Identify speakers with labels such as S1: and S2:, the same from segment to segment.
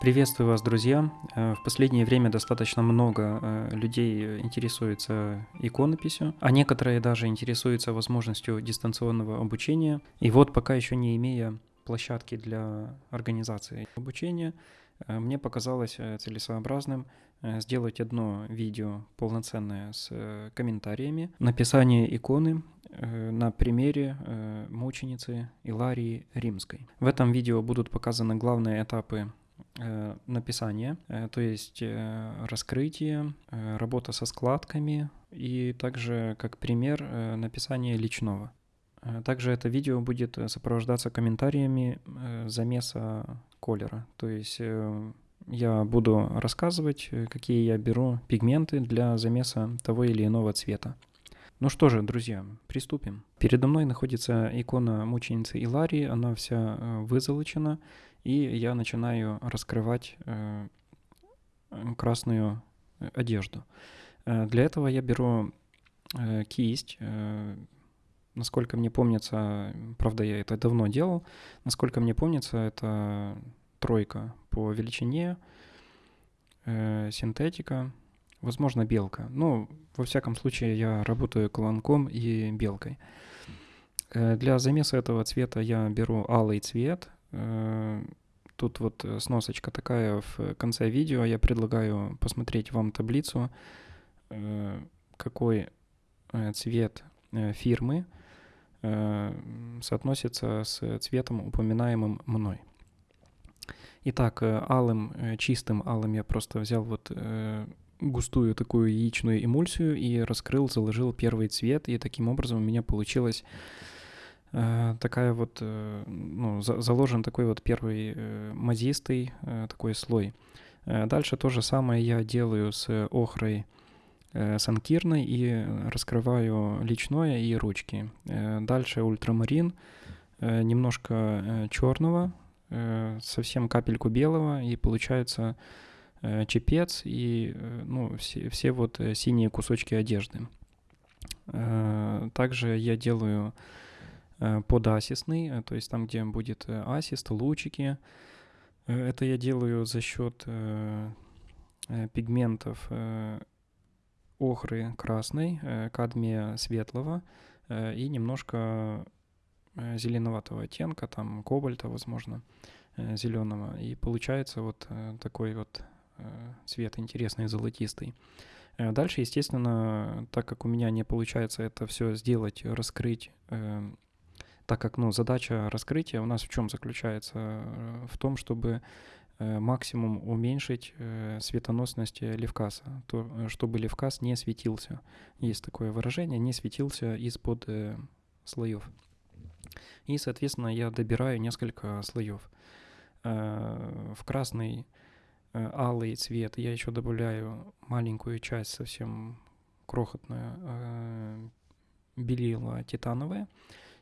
S1: Приветствую вас, друзья. Э, в последнее время достаточно много э, людей интересуется иконописью, а некоторые даже интересуются возможностью дистанционного обучения. И вот пока еще не имея площадки для организации обучения, э, мне показалось целесообразным сделать одно видео полноценное с комментариями, написание иконы на примере мученицы Иларии Римской. В этом видео будут показаны главные этапы Э, написание, э, то есть э, раскрытие, работа со складками и также как пример написание личного. Также это видео будет сопровождаться комментариями замеса колера, то есть я буду рассказывать, какие я беру пигменты для замеса того или иного цвета. Ну что же, друзья, приступим. Передо мной находится икона мученицы Иларии, она вся вызолочена, и я начинаю раскрывать э, красную одежду. Э, для этого я беру э, кисть, насколько мне помнится, правда, я это давно делал, насколько мне помнится, это тройка по величине, синтетика, возможно, белка. Ну, во всяком случае, я работаю колонком и белкой. Для замеса этого цвета я беру алый цвет, Э, тут вот э, сносочка такая в конце видео. Я предлагаю посмотреть вам таблицу, э, какой цвет фирмы соотносится с цветом, упоминаемым мной. Итак, алым, чистым алым я просто взял вот густую такую яичную эмульсию и раскрыл, заложил первый цвет, и таким образом у меня получилось Э, такая вот, э, ну, заложен такой вот первый э, мазистый такой слой. Дальше то же самое я делаю с охрой санкирной и раскрываю личное и ручки. Дальше ультрамарин, немножко черного, совсем капельку белого, и получается чепец и ну, все, все вот синие кусочки одежды. Также я делаю Э, подасистный, э, то есть там, где будет э, асист, лучики. Это я делаю за счет пигментов охры красной, кадмия светлого и немножко зеленоватого оттенка, там кобальта, возможно, зеленого. И получается вот такой вот цвет интересный, золотистый. Дальше, естественно, так как у меня не получается это все сделать, раскрыть так как ну, задача раскрытия у нас в чем заключается? Э, в том, чтобы э, максимум уменьшить э, светоносность левкаса, то, чтобы левкас не светился. Есть такое выражение, не светился из-под слоев. И, соответственно, я добираю несколько слоев. В красный алый цвет я еще добавляю маленькую часть, совсем крохотную, белила титановое.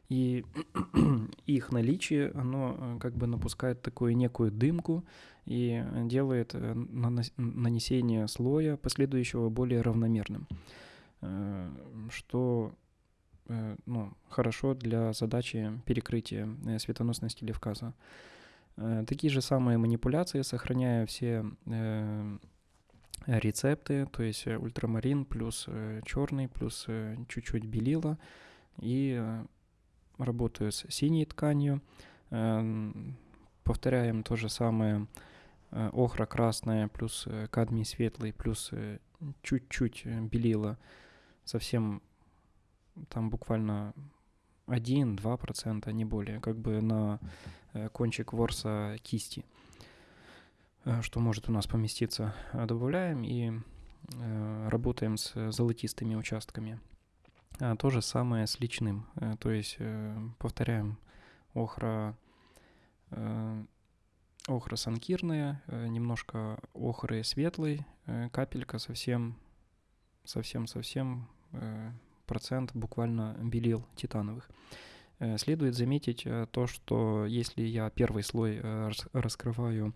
S1: И их наличие, оно э, как бы напускает такую некую дымку и делает э, нанесение слоя последующего более равномерным, э, что ну, хорошо для задачи перекрытия светоносности левказа. Такие же самые манипуляции, сохраняя все рецепты, то есть ультрамарин плюс черный, плюс чуть-чуть белила, и работаю с синей тканью. Эм, повторяем то же самое э, охра красная плюс э, кадмий светлый плюс э, чуть-чуть белила. Совсем там буквально 1-2%, не более, как бы на кончик ворса кисти, что может у нас поместиться. Добавляем и работаем с золотистыми участками. А, то же самое с личным. Э, то есть, э, повторяем, охра, э, охра санкирная, немножко охры светлый, капелька совсем, совсем-совсем процент буквально белил титановых. Следует заметить то, что если я первый слой раскрываю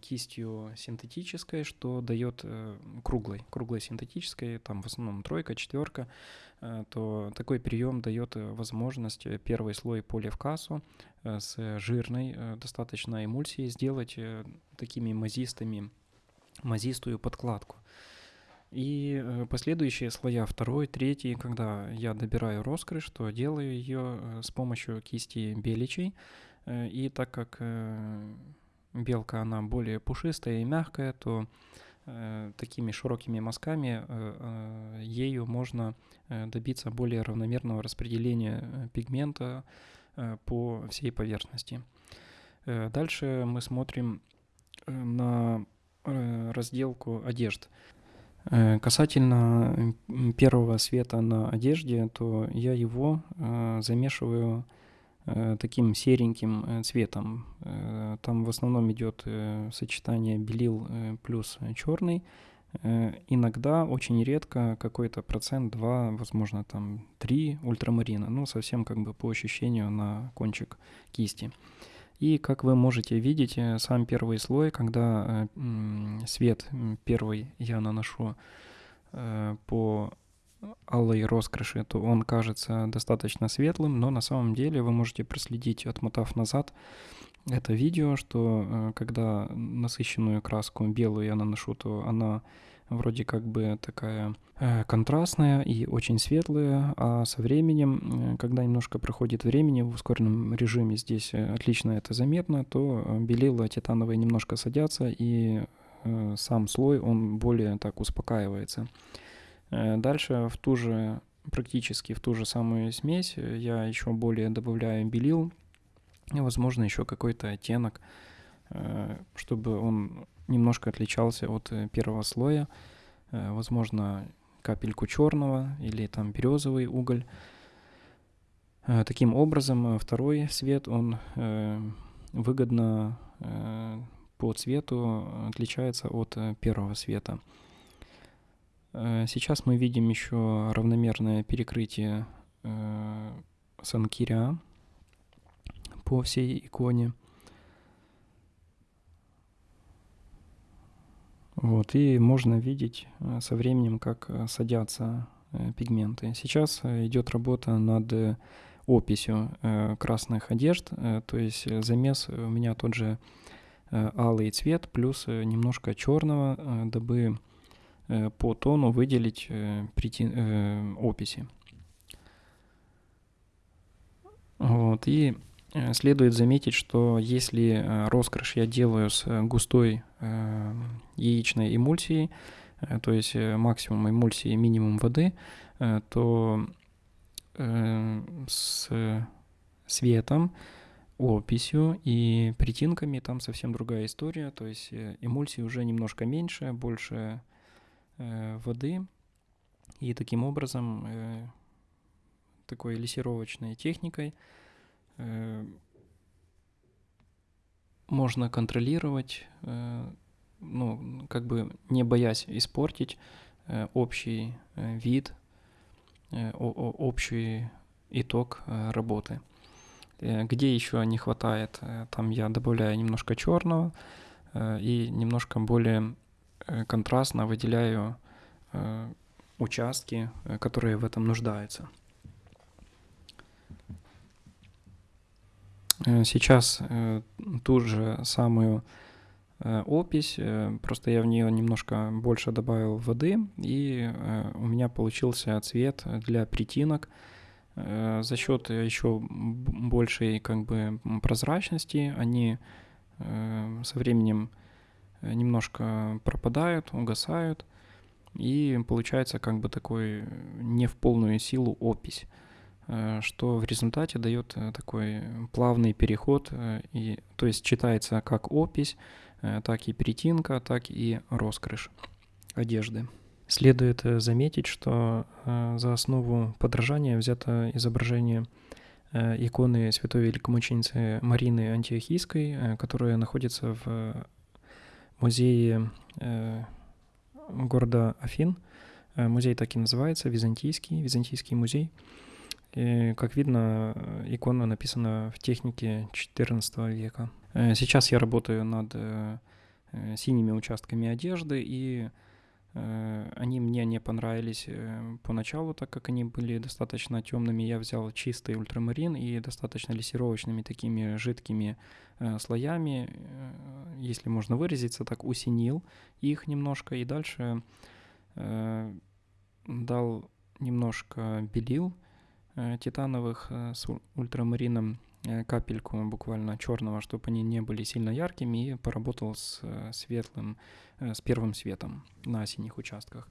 S1: кистью синтетической, что дает круглой, круглой синтетической, там в основном тройка, четверка, то такой прием дает возможность первый слой полиевкасу с жирной достаточно эмульсией сделать такими мазистыми, мазистую подкладку. И э, последующие слоя, второй, третий, когда я добираю роскрыш, то делаю ее э, с помощью кисти беличей. Э, и так как белка, она более пушистая и мягкая, то такими широкими мазками ею можно добиться более равномерного распределения пигмента по всей поверхности. Дальше мы смотрим на разделку одежд. Э, касательно первого света на одежде, то я его э, замешиваю э, таким сереньким цветом. Там в основном идет сочетание белил плюс черный. Иногда, очень редко, какой-то процент, два, возможно, там три ультрамарина. Ну, совсем как бы по ощущению на кончик кисти. И как вы можете видеть, э, сам первый слой, когда э, свет первый я наношу э, по алой роскоши, то он кажется достаточно светлым, но на самом деле вы можете проследить, отмотав назад это видео, что когда насыщенную краску белую я наношу, то она вроде как бы такая э, контрастная и очень светлая, а со временем, э, когда немножко проходит времени в ускоренном режиме, здесь э, отлично это заметно, то белила титановые немножко садятся, и сам слой, он более так успокаивается. Дальше в ту же, практически в ту же самую смесь я еще более добавляю белил, и, возможно, еще какой-то оттенок, чтобы он немножко отличался от э, первого слоя. Э, возможно, капельку черного или там березовый уголь. Э, таким образом, второй свет, он выгодно по цвету отличается от первого света. Сейчас мы видим еще равномерное перекрытие санкиря по всей иконе – Вот, и можно видеть э, со временем, как э, садятся э, пигменты. Сейчас идет работа над описью красных одежд, то есть замес у меня тот же алый цвет плюс немножко черного, дабы по тону выделить описи. Вот, и Э, следует заметить, что если э, роскошь я делаю с э, густой яичной эмульсией, то есть максимум эмульсии, минимум воды, то с светом, описью и притинками там совсем другая история, то есть эмульсии уже немножко меньше, больше воды, и таким образом такой лессировочной техникой – Э, можно контролировать, э, ну, как бы не боясь испортить э, общий вид, общий итог работы. Где еще не хватает, там я добавляю немножко черного и немножко более контрастно выделяю участки, которые в этом нуждаются. Э, сейчас э, ту же самую э, опись, просто я в нее немножко больше добавил воды, и у меня получился цвет для притинок. За счет еще большей как бы прозрачности они со временем немножко пропадают, угасают, и получается как бы такой не в полную силу опись. Э, что в результате дает э, такой плавный переход, э, и, то есть читается как опись, так и перетинка, так и роскрыш одежды. Следует заметить, что за основу подражания взято изображение иконы святой великомученицы Марины Антиохийской, которая находится в музее города Афин. Музей так и называется, Византийский, Византийский музей – И, как видно, икона написана в технике XIV века. Сейчас я работаю над синими участками одежды, и они мне не понравились поначалу, так как они были достаточно темными. Я взял чистый ультрамарин и достаточно лессировочными такими жидкими слоями, если можно выразиться так, усинил их немножко. И дальше дал немножко белил э, титановых э, с ультрамарином, э, капельку буквально черного, чтобы они не были сильно яркими, и поработал с светлым, с первым светом на синих участках.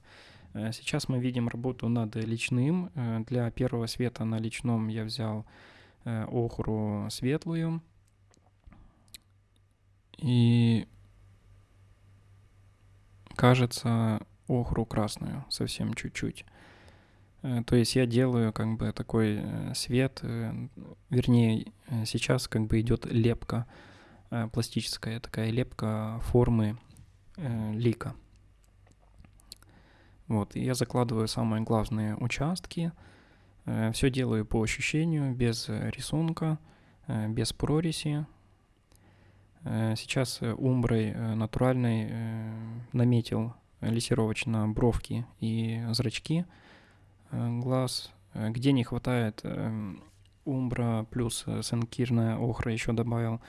S1: Сейчас мы видим работу над личным. Для первого света на личном я взял охру светлую. И кажется, охру красную, совсем чуть-чуть. Э, то есть я делаю как бы такой э, свет, э, вернее, сейчас как бы идет лепка, пластическая такая лепка формы лика. Вот, и я закладываю самые главные участки, все делаю по ощущению, без рисунка, без прореси. Сейчас умброй натуральной наметил лессировочно бровки и зрачки глаз. Э, где не хватает эм, умбра плюс э, сенкирная охра еще добавил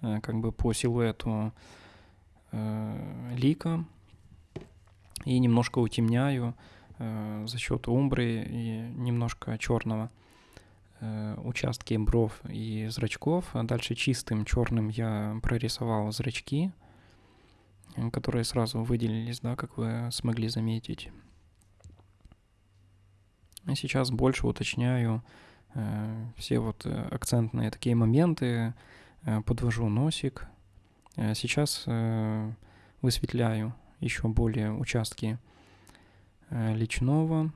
S1: как бы по силуэту лика. И немножко утемняю за счет умбры и немножко черного участки бров и зрачков. А дальше чистым черным я прорисовал зрачки которые сразу выделились, да, как вы смогли заметить. И сейчас больше уточняю э, все вот э, акцентные такие моменты, э, подвожу носик. Сейчас высветляю еще более участки личного,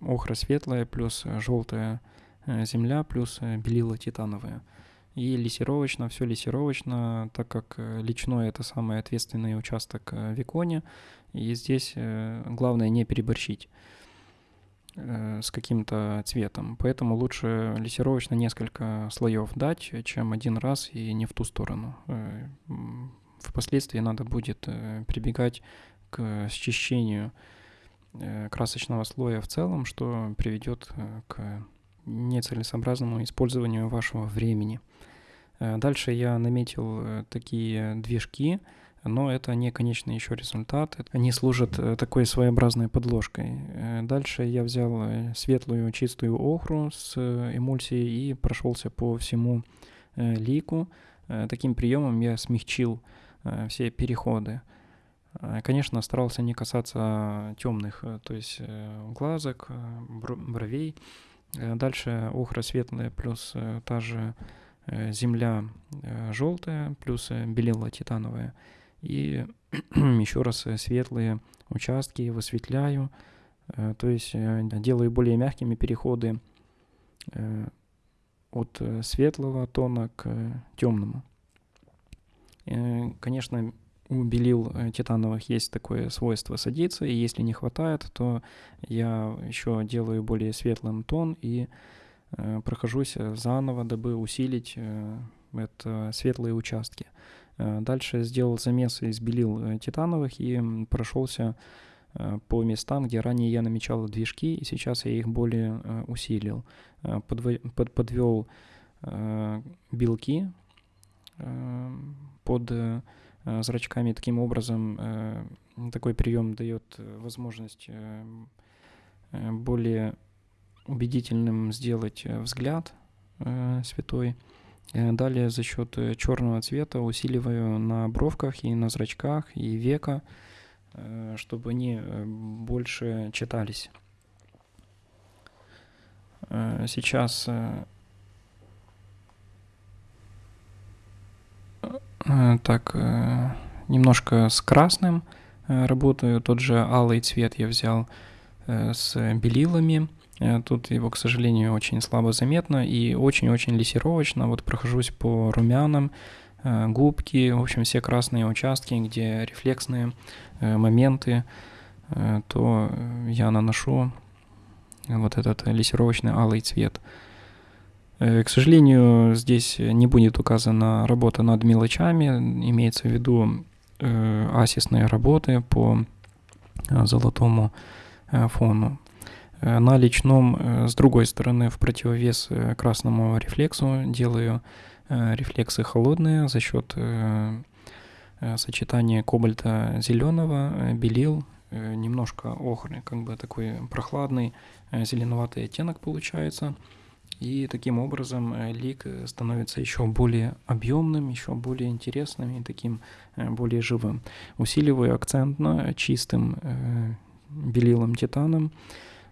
S1: охра светлая плюс желтая земля плюс белила титановая. И лессировочно, все лессировочно, так как личной это самый ответственный участок в иконе. И здесь главное не переборщить с каким-то цветом. Поэтому лучше лессировочно несколько слоев дать, чем один раз и не в ту сторону. Впоследствии надо будет прибегать к счищению красочного слоя в целом, что приведет к нецелесообразному использованию вашего времени. Э, дальше я наметил э, такие движки, но это не конечный еще результат. Они служат э, такой своеобразной подложкой. Дальше я взял светлую чистую охру с эмульсией и прошелся по всему лику. Таким приемом я смягчил все переходы. Конечно, старался не касаться темных, то есть глазок, бровей. Дальше охра светлая плюс та же Э, земля э, желтая, плюс э, белила титановая. И еще раз светлые участки высветляю, то есть делаю более мягкими переходы от светлого тона к темному. Конечно, у белил титановых есть такое свойство садиться, и если не хватает, то я еще делаю более светлым тон и Э, прохожусь э, заново, дабы усилить э, это светлые участки. Дальше сделал замес из белил титановых и прошелся по местам, где ранее я намечал движки, и сейчас я их более усилил. Подв... Подвел белки под зрачками. Таким образом, такой прием дает возможность более убедительным сделать э, взгляд э, святой. Э, далее за счет э, черного цвета усиливаю на бровках и на зрачках и века, э, чтобы они больше читались. Сейчас так немножко с красным работаю. Тот же алый цвет я взял с белилами. Э, тут его, к сожалению, очень слабо заметно и очень-очень лессировочно. Вот прохожусь по румянам, э, губки, в общем, все красные участки, где рефлексные э, моменты, то я наношу вот этот лессировочный алый цвет. К сожалению, здесь не будет указана работа над мелочами, имеется в виду асисные работы по золотому фону. На личном, с другой стороны, в противовес красному рефлексу делаю рефлексы холодные за счет сочетания кобальта зеленого, белил, немножко охры, как бы такой прохладный зеленоватый оттенок получается. И таким образом лик становится еще более объемным, еще более интересным и таким более живым. Усиливаю акцентно чистым белилом титаном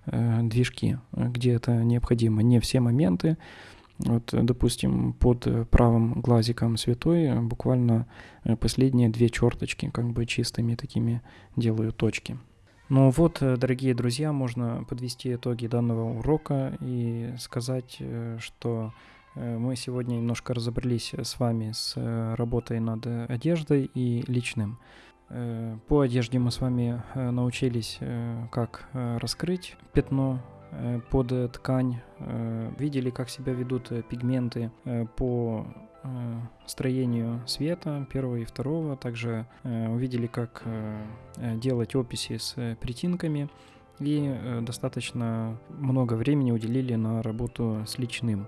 S1: движки, где это необходимо. Не все моменты, вот, допустим, под правым глазиком святой буквально последние две черточки, как бы чистыми такими делаю точки. Ну вот, дорогие друзья, можно подвести итоги данного урока и сказать, что мы сегодня немножко разобрались с вами с работой над одеждой и личным. По одежде мы с вами научились, как раскрыть пятно Э, под э, ткань, э, видели, как себя ведут пигменты по строению света первого и второго, также увидели, как делать описи с притинками и достаточно много времени уделили на работу с личным.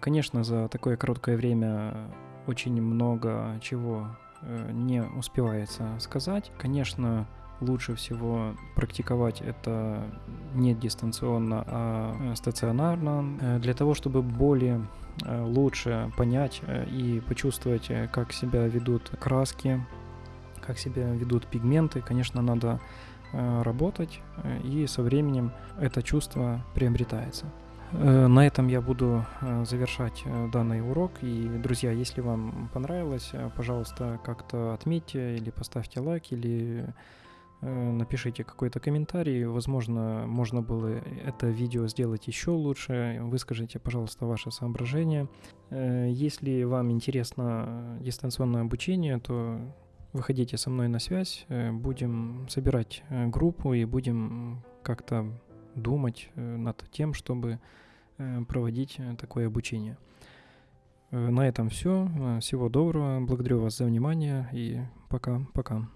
S1: Конечно, за такое короткое время очень много чего не успевается сказать. Конечно, лучше всего практиковать это не дистанционно, а э, стационарно, э, для того, чтобы более э, лучше понять и почувствовать, как себя ведут краски, как себя ведут пигменты, конечно, надо работать, и со временем это чувство приобретается. На этом я буду завершать данный урок. И, друзья, если вам понравилось, пожалуйста, как-то отметьте или поставьте лайк, или Э, напишите какой-то комментарий, возможно, можно было это видео сделать еще лучше, выскажите, пожалуйста, ваши соображения. Э, если вам интересно дистанционное обучение, то выходите со мной на связь, э, будем собирать группу и будем как-то думать над тем, чтобы проводить такое обучение. На этом все. Всего доброго. Благодарю вас за внимание и пока-пока.